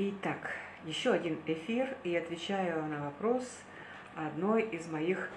Итак, еще один эфир, и отвечаю на вопрос одной из моих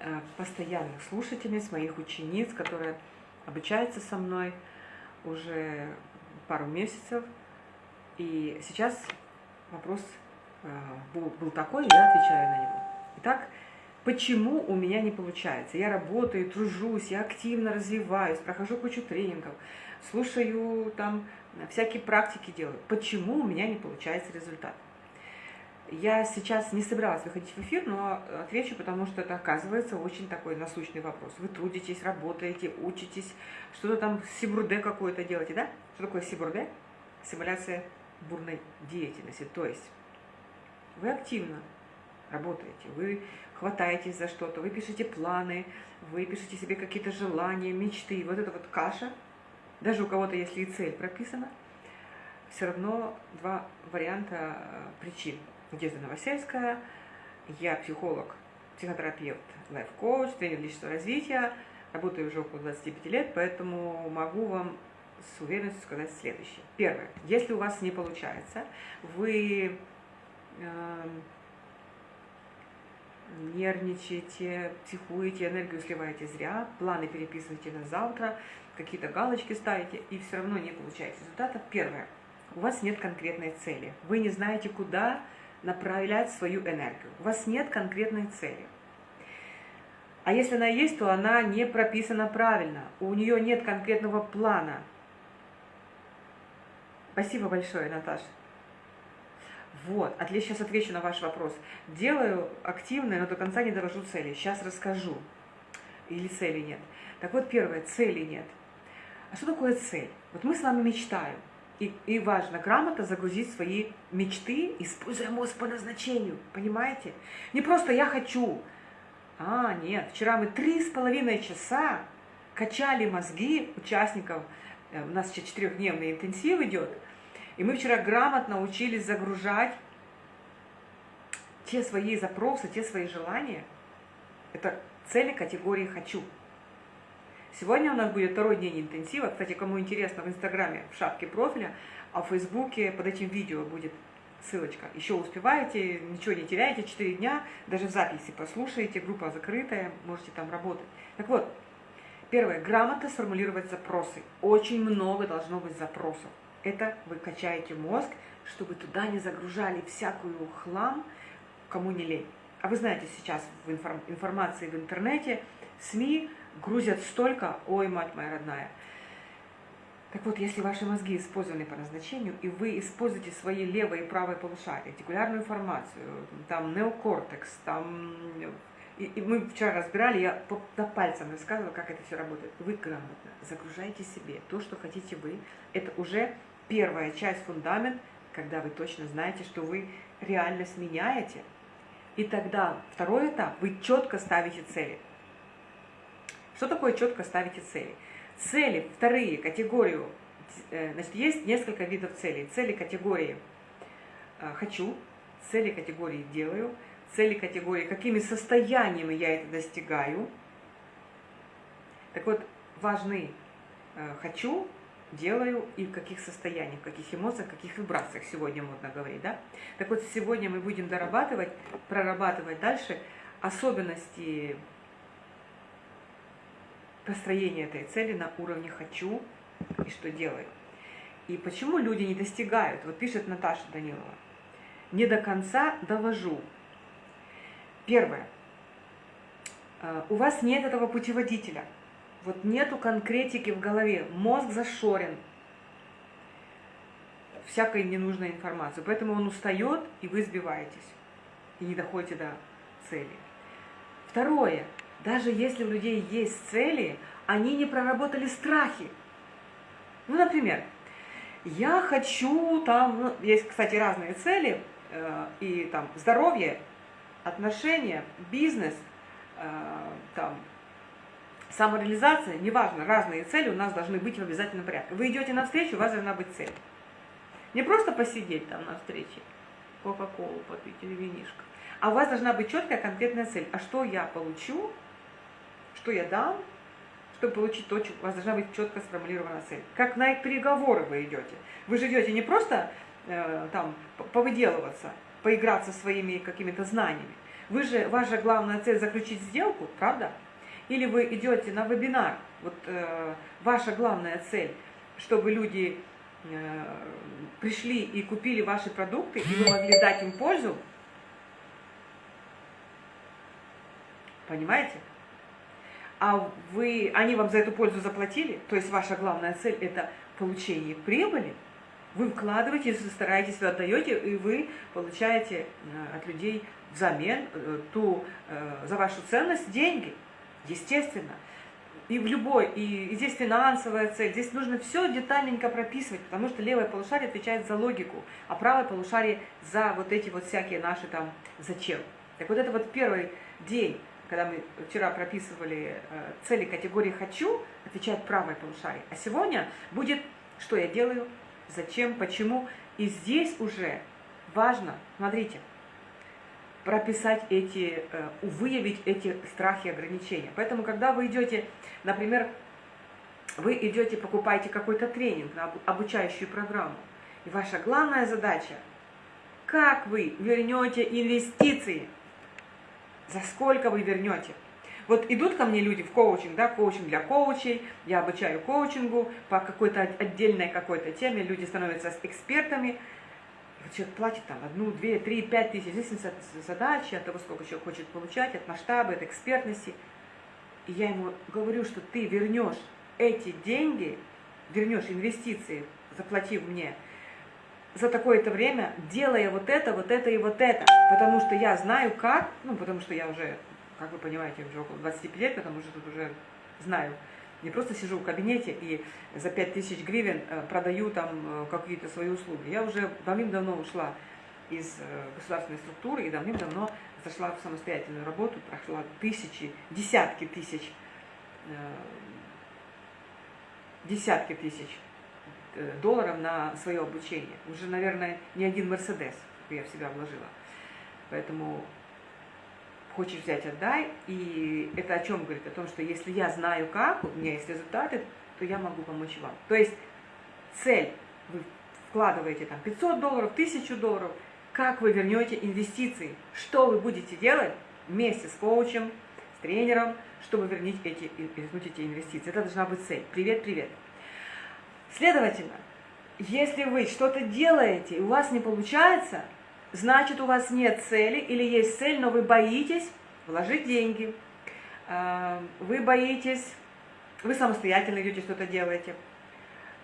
э, постоянных слушательниц, моих учениц, которая обучается со мной уже пару месяцев. И сейчас вопрос э, был, был такой, я отвечаю на него. Итак, почему у меня не получается? Я работаю, тружусь, я активно развиваюсь, прохожу кучу тренингов, слушаю там всякие практики делаю. Почему у меня не получается результат? Я сейчас не собиралась выходить в эфир, но отвечу, потому что это оказывается очень такой насущный вопрос. Вы трудитесь, работаете, учитесь, что-то там сибурде какое-то делаете, да? Что такое сибурде? Симуляция бурной деятельности. То есть вы активно работаете, вы хватаетесь за что-то, вы пишете планы, вы пишете себе какие-то желания, мечты. Вот это вот каша – даже у кого-то, если и цель прописана, все равно два варианта э, причин. Надежда Новосельская, я психолог, психотерапевт, лайф-коуч, тренер личностного развития, работаю уже около 25 лет, поэтому могу вам с уверенностью сказать следующее. Первое. Если у вас не получается, вы э, нервничаете, психуете, энергию сливаете зря, планы переписываете на завтра, какие-то галочки ставите, и все равно не получаете результата. Первое. У вас нет конкретной цели. Вы не знаете, куда направлять свою энергию. У вас нет конкретной цели. А если она есть, то она не прописана правильно. У нее нет конкретного плана. Спасибо большое, Наташа. Вот, отлично, сейчас отвечу на ваш вопрос. Делаю активно, но до конца не довожу цели. Сейчас расскажу. Или цели нет. Так вот, первое, цели нет. А что такое цель? Вот мы с вами мечтаем. И, и важно грамотно загрузить свои мечты, используя мозг по назначению. Понимаете? Не просто я хочу. А, нет. Вчера мы три с половиной часа качали мозги участников. Э, у нас сейчас четырехдневный интенсив идет. И мы вчера грамотно учились загружать те свои запросы, те свои желания. Это цели категории «хочу». Сегодня у нас будет второй день интенсива. Кстати, кому интересно, в Инстаграме в шапке профиля, а в Фейсбуке под этим видео будет ссылочка. Еще успеваете, ничего не теряете, 4 дня, даже в записи послушаете, группа закрытая, можете там работать. Так вот, первое, грамотно сформулировать запросы. Очень много должно быть запросов. Это вы качаете мозг, чтобы туда не загружали всякую хлам, кому не лень. А вы знаете, сейчас в информ информации в интернете, СМИ грузят столько, ой, мать моя родная. Так вот, если ваши мозги использованы по назначению, и вы используете свои левое и правое полушария, ретикулярную информацию, там неокортекс, там... И, и мы вчера разбирали, я по, по пальцам рассказывала, как это все работает. Вы грамотно загружаете себе то, что хотите вы. Это уже первая часть, фундамент, когда вы точно знаете, что вы реальность меняете. И тогда второй этап, вы четко ставите цели. Что такое четко ставите цели? Цели, вторые, категорию, э, значит, есть несколько видов целей. Цели категории э, «хочу», цели категории «делаю», цели категории «какими состояниями я это достигаю». Так вот, важны э, «хочу», «делаю» и в каких состояниях, в каких эмоциях, в каких вибрациях сегодня модно говорить. Да? Так вот, сегодня мы будем дорабатывать, прорабатывать дальше особенности построение этой цели на уровне «хочу» и «что делаю». И почему люди не достигают? Вот пишет Наташа Данилова. Не до конца довожу. Первое. Э, у вас нет этого путеводителя. Вот нету конкретики в голове. Мозг зашорен всякой ненужной информацией. Поэтому он устает, и вы сбиваетесь. И не доходите до цели. Второе даже если у людей есть цели, они не проработали страхи. Ну, например, я хочу там, ну, есть, кстати, разные цели, э, и там здоровье, отношения, бизнес, э, там, самореализация, неважно, разные цели у нас должны быть в обязательном порядке. Вы идете на встречу, у вас должна быть цель. Не просто посидеть там на встрече, кока-колу попить или винишко, а у вас должна быть четкая конкретная цель. А что я получу что я дам, чтобы получить то, у вас должна быть четко сформулирована цель. Как на переговоры вы идете. Вы же идете не просто э, там повыделываться, поиграться своими какими-то знаниями. Вы же, ваша главная цель заключить сделку, правда? Или вы идете на вебинар, вот э, ваша главная цель, чтобы люди э, пришли и купили ваши продукты, и вы могли дать им пользу, понимаете? А вы, они вам за эту пользу заплатили, то есть ваша главная цель это получение прибыли, вы вкладываетесь, вы стараетесь, вы отдаете, и вы получаете э, от людей взамен э, ту, э, за вашу ценность деньги, естественно. И в любой, и, и здесь финансовая цель, здесь нужно все детальненько прописывать, потому что левое полушарие отвечает за логику, а правое полушарие за вот эти вот всякие наши там зачем. Так вот это вот первый день, когда мы вчера прописывали цели категории «хочу», отвечает правое полушарие. А сегодня будет «что я делаю», зачем, почему. И здесь уже важно, смотрите, прописать эти, э, выявить эти страхи и ограничения. Поэтому, когда вы идете, например, вы идете, покупаете какой-то тренинг обучающую программу, и ваша главная задача, как вы вернете инвестиции, за сколько вы вернете – вот идут ко мне люди в коучинг, да, коучинг для коучей, я обучаю коучингу по какой-то отдельной какой-то теме, люди становятся экспертами, человек платит там одну, две, три, пять тысяч, здесь от задачи, от того, сколько человек хочет получать, от масштаба, от экспертности. И я ему говорю, что ты вернешь эти деньги, вернешь инвестиции, заплатив мне, за такое-то время, делая вот это, вот это и вот это. Потому что я знаю как, ну, потому что я уже как вы понимаете, уже около 25 лет, потому что тут уже знаю. Не просто сижу в кабинете и за 5000 гривен э, продаю там э, какие-то свои услуги. Я уже давным-давно ушла из э, государственной структуры и давным-давно зашла в самостоятельную работу, прошла тысячи, десятки тысяч, десятки тысяч долларов на свое обучение. Уже, наверное, не один Мерседес я в себя вложила. Поэтому хочешь взять, отдай. И это о чем говорит? О том, что если я знаю как, у меня есть результаты, то я могу помочь вам. То есть цель, вы вкладываете там 500 долларов, 1000 долларов, как вы вернете инвестиции, что вы будете делать вместе с коучем, с тренером, чтобы вернуть эти, вернуть эти инвестиции. Это должна быть цель. Привет, привет. Следовательно, если вы что-то делаете, и у вас не получается – значит у вас нет цели или есть цель, но вы боитесь вложить деньги, а, вы боитесь, вы самостоятельно идете что-то делаете,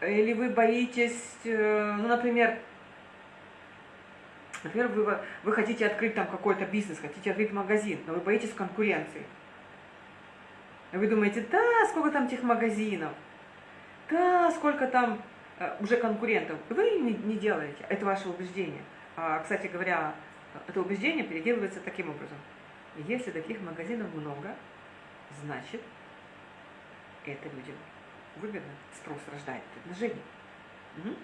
или вы боитесь, э, ну, например, например, вы, вы хотите открыть там какой-то бизнес, хотите открыть магазин, но вы боитесь конкуренции. Вы думаете, да, сколько там тех магазинов, да, сколько там э, уже конкурентов. Вы не, не делаете, это ваше убеждение. А, кстати говоря, это убеждение переделывается таким образом. Если таких магазинов много, значит, это людям выгодно, спрос рождает предложение. Угу.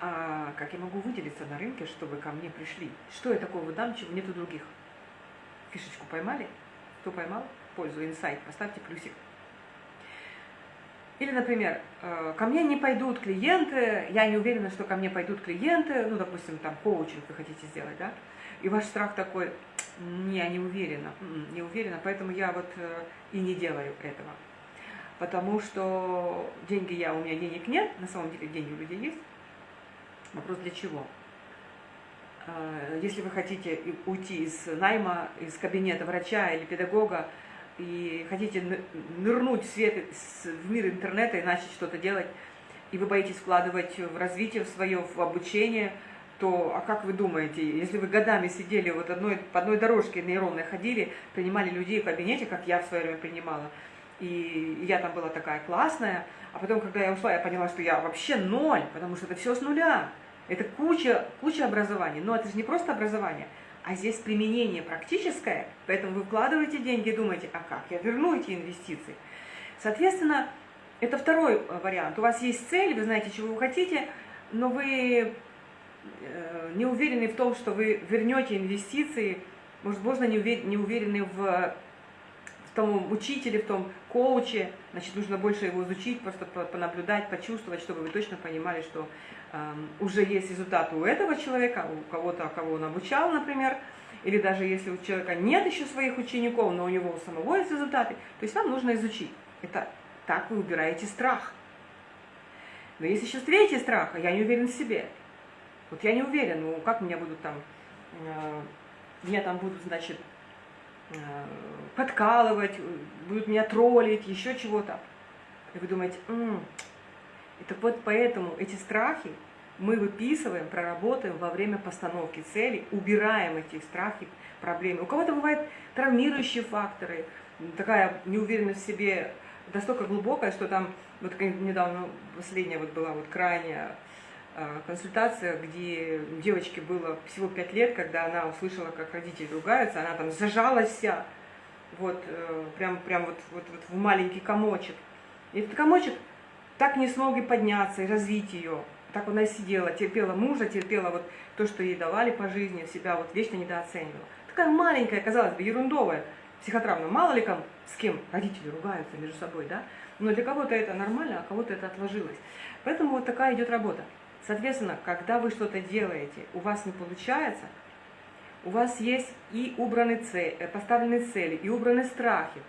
А как я могу выделиться на рынке, чтобы ко мне пришли? Что я такого дам, чего нет у других? Фишечку поймали? Кто поймал? Пользу, инсайт. Поставьте плюсик. Или, например, э, ко мне не пойдут клиенты, я не уверена, что ко мне пойдут клиенты, ну, допустим, там, коучинг вы хотите сделать, да, и ваш страх такой, не, я не уверена, м-м, не уверена, поэтому я вот э, и не делаю этого. Потому что деньги я, у меня денег нет, на самом деле деньги у людей есть. Вопрос для чего? Э, если вы хотите уйти из найма, из кабинета врача или педагога, и хотите нырнуть в, свет, в мир интернета и начать что-то делать, и вы боитесь вкладывать в развитие в свое, в обучение, то, а как вы думаете, если вы годами сидели вот одной, по одной дорожке нейронной ходили, принимали людей в кабинете, как я в свое время принимала, и я там была такая классная, а потом, когда я ушла, я поняла, что я вообще ноль, потому что это все с нуля. Это куча, куча образований, но это же не просто образование – а здесь применение практическое, поэтому вы вкладываете деньги и думаете, а как я верну эти инвестиции? Соответственно, это второй э, вариант. У вас есть цель, вы знаете, чего вы хотите, но вы э, не уверены в том, что вы вернете инвестиции, может, можно не уверены в том учителе, в том коуче, значит, нужно больше его изучить, просто понаблюдать, почувствовать, чтобы вы точно понимали, что э, уже есть результат у этого человека, у кого-то, кого он обучал, например, или даже если у человека нет еще своих учеников, но у него у самого есть результаты, то есть вам нужно изучить. Это так вы убираете страх. Но есть еще третий страх, а я не уверен в себе. Вот я не уверен, ну как меня будут там, э, меня там будут, значит, подкалывать, будут меня троллить, еще чего-то. И вы думаете, м-м. и так вот поэтому эти страхи мы выписываем, проработаем во время постановки цели, убираем эти страхи, проблемы. У кого-то бывают травмирующие факторы, такая неуверенность в себе настолько глубокая, что там, вот недавно последняя вот была вот крайняя э, консультация, где девочке было всего 5 лет, когда она услышала, как родители ругаются, она там зажалась вся, вот, э, прям, прям вот, вот, вот в маленький комочек. И этот комочек так не смог и подняться, и развить ее. Так она и сидела, терпела мужа, терпела вот то, что ей давали по жизни, себя вот вечно недооценивала. Такая маленькая, казалось бы, ерундовая психотравма. Мало ли кому, с кем родители ругаются между собой, да? Но для кого-то это нормально, а кого-то это отложилось. Поэтому вот такая идет работа. Соответственно, когда вы что-то делаете, у вас не получается, у вас есть и убраны цели, э, поставлены цели, и убраны страхи.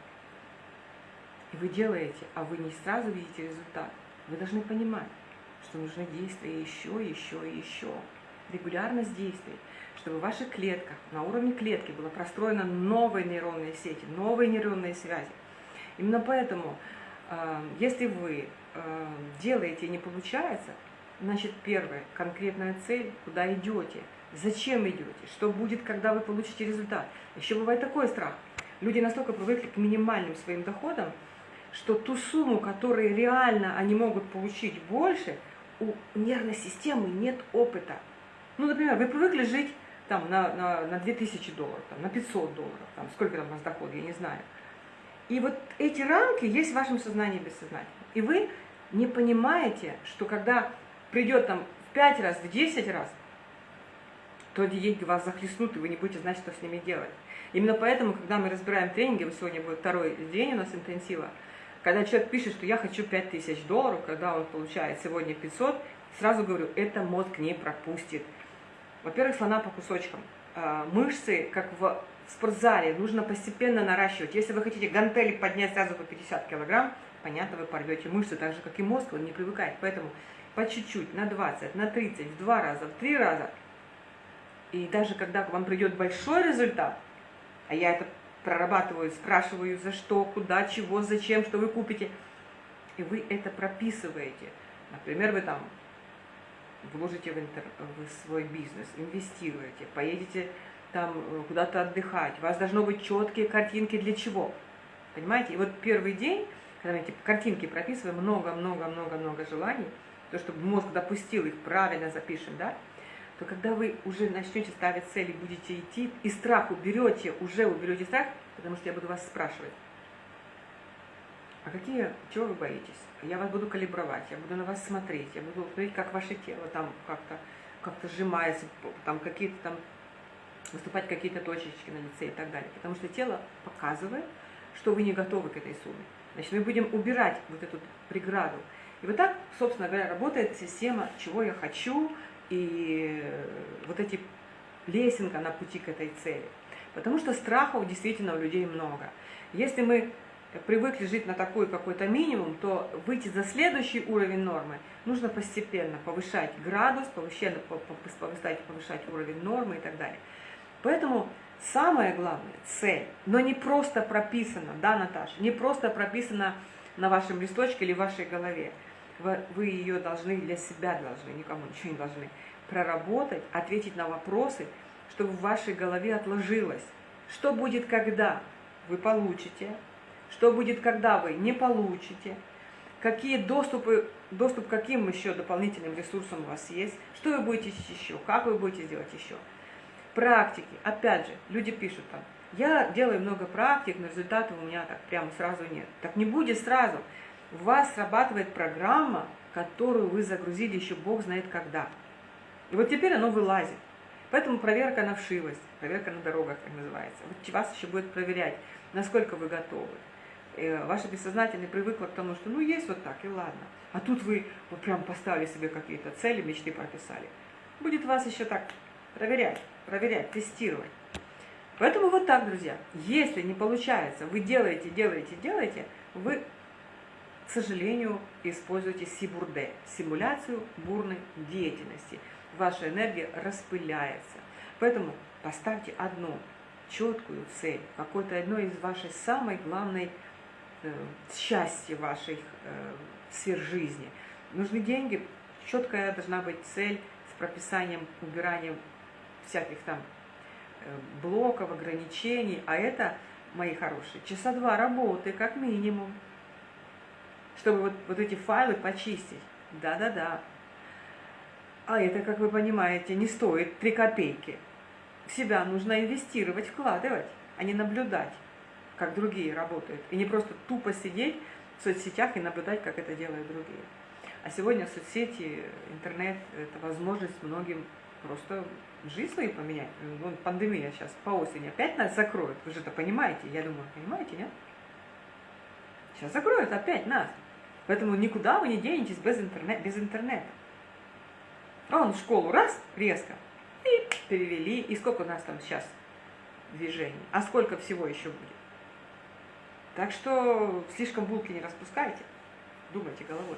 И вы делаете, а вы не сразу видите результат. Вы должны понимать, что нужны действия еще, еще и еще. Регулярность действий, чтобы в ваших клетках, на уровне клетки было простроено новые нейронные сети, новые нейронные связи. Именно поэтому, э, если вы э, делаете и не получается, значит, первое, конкретная цель, куда идете, зачем идете, что будет, когда вы получите результат. Еще бывает такой страх. Люди настолько привыкли к минимальным своим доходам, что ту сумму, которую реально они могут получить больше – у нервной системы нет опыта. Ну, например, вы привыкли жить там, на, на, на 2000 долларов, там, на 500 долларов, там, сколько там у вас доход, я не знаю. И вот эти рамки есть в вашем сознании бессознательно. И вы не понимаете, что когда придет там в 5 раз, в 10 раз, то эти деньги вас захлестнут, и вы не будете знать, что с ними делать. Именно поэтому, когда мы разбираем тренинги, вот сегодня будет второй день у нас интенсива, когда человек пишет, что я хочу 5000 долларов, когда он получает сегодня 500, сразу говорю, это мозг не пропустит. Во-первых, слона по кусочкам. А, мышцы, как в спортзале, нужно постепенно наращивать. Если вы хотите гантели поднять сразу по 50 килограмм, понятно, вы порвете мышцы, так же, как и мозг, он не привыкает. Поэтому по чуть-чуть, на 20, на 30, в два раза, в три раза. И даже когда к вам придет большой результат, а я это прорабатываю, спрашиваю, за что, куда, чего, зачем, что вы купите. И вы это прописываете. Например, вы там вложите в, интер, в свой бизнес, инвестируете, поедете там э, куда-то отдыхать. У вас должно быть четкие картинки для чего. Понимаете? И вот первый день, когда мы эти картинки прописываем, много-много-много-много желаний, то, чтобы мозг допустил их, правильно запишем, да, то когда вы уже начнете ставить цели, будете идти, и страх уберете, уже уберете страх, потому что я буду вас спрашивать, а какие, чего вы боитесь? Я вас буду калибровать, я буду на вас смотреть, я буду смотреть, как ваше тело там как-то как, -то, сжимается, там какие-то там, выступать какие-то точечки на лице и так далее. Потому что тело показывает, что вы не готовы к этой сумме. Значит, мы будем убирать вот эту преграду. И вот так, собственно говоря, работает система, чего я хочу, и вот эти лесенка на пути к этой цели. Потому что страхов действительно у людей много. Если мы привыкли жить на такой какой-то минимум, то выйти за следующий уровень нормы нужно постепенно повышать градус, повышать, повышать, повышать уровень нормы и так далее. Поэтому самое главное – цель, но не просто прописано, да, Наташа, не просто прописано на вашем листочке или в вашей голове вы ее должны для себя должны, никому ничего не должны, проработать, ответить на вопросы, чтобы в вашей голове отложилось. Что будет, когда вы получите, что будет, когда вы не получите, какие доступы, доступ к каким еще дополнительным ресурсам у вас есть, что вы будете еще, как вы будете делать еще. Практики. Опять же, люди пишут там, я делаю много практик, но результатов у меня так прямо сразу нет. Так не будет сразу у вас срабатывает программа, которую вы загрузили еще Бог знает когда. И вот теперь оно вылазит. Поэтому проверка на вшивость, проверка на дорогах, так называется. Вот вас еще будет проверять, насколько вы готовы. Э, ваше бессознательное привыкло к тому, что ну есть вот так и ладно. А тут вы вот прям поставили себе какие-то цели, мечты прописали. Будет вас еще так проверять, проверять, тестировать. Поэтому вот так, друзья. Если не получается, вы делаете, делаете, делаете, вы, к сожалению, используете сибурде, симуляцию бурной деятельности. Ваша энергия распыляется. Поэтому поставьте одну четкую цель, какой-то одной из вашей самой главной э, счастья вашей э, сфер жизни. Нужны деньги, четкая должна быть цель с прописанием, убиранием всяких там э, блоков, ограничений, а это, мои хорошие, часа два работы как минимум, чтобы вот, вот эти файлы почистить. Да-да-да. А это, как вы понимаете, не стоит 3 копейки. В себя нужно инвестировать, вкладывать, а не наблюдать, как другие работают. И не просто тупо сидеть в соцсетях и наблюдать, как это делают другие. А сегодня соцсети, интернет – это возможность многим просто жизнь свою поменять. Ну, пандемия сейчас по осени опять нас закроет. Вы же это понимаете, я думаю, понимаете, нет? Сейчас закроют опять нас. Поэтому никуда вы не денетесь без, интернет, без интернета. Он в школу раз, резко, и перевели. И сколько у нас там сейчас движений? А сколько всего еще будет? Так что слишком булки не распускайте, думайте головой.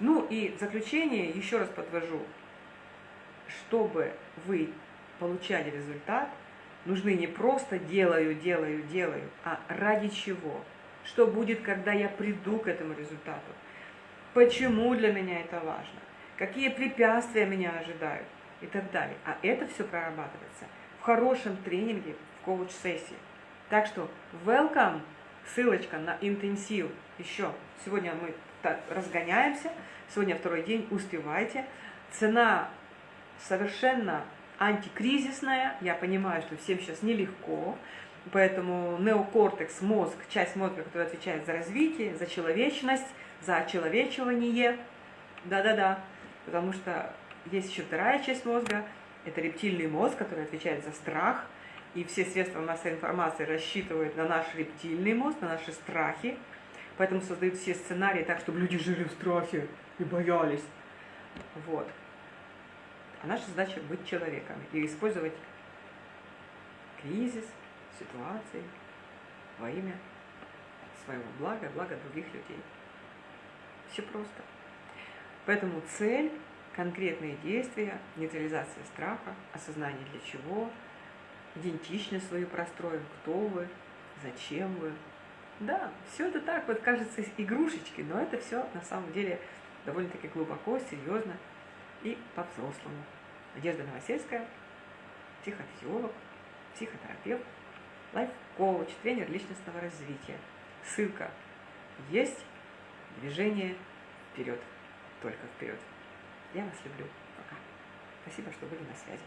Ну и в заключение еще раз подвожу, чтобы вы получали результат, нужны не просто делаю, делаю, делаю, а ради чего? Что будет, когда я приду к этому результату? Почему для меня это важно? Какие препятствия меня ожидают? И так далее. А это все прорабатывается в хорошем тренинге, в коуч-сессии. Так что welcome ссылочка на интенсив еще. Сегодня мы разгоняемся, сегодня второй день, успевайте. Цена совершенно антикризисная, я понимаю, что всем сейчас нелегко, поэтому неокортекс, мозг, часть мозга, которая отвечает за развитие, за человечность, за очеловечивание, да-да-да, потому что есть еще вторая часть мозга, это рептильный мозг, который отвечает за страх, и все средства массовой информации рассчитывают на наш рептильный мозг, на наши страхи, поэтому создают все сценарии так, чтобы люди жили в страхе и боялись. Вот. А наша задача быть человеками и использовать кризис, ситуации во имя своего блага, блага других людей. Все просто. Поэтому цель, конкретные действия, нейтрализация страха, осознание для чего – идентичность свою простроим, кто вы, зачем вы. Да, все это так вот кажется игрушечки, но это все на самом деле довольно-таки глубоко, серьезно и по-взрослому. Надежда Новосельская, психофизиолог, психотерапевт, лайф-коуч, тренер личностного развития. Ссылка есть, движение вперед, только вперед. Я вас люблю. Пока. Спасибо, что были на связи.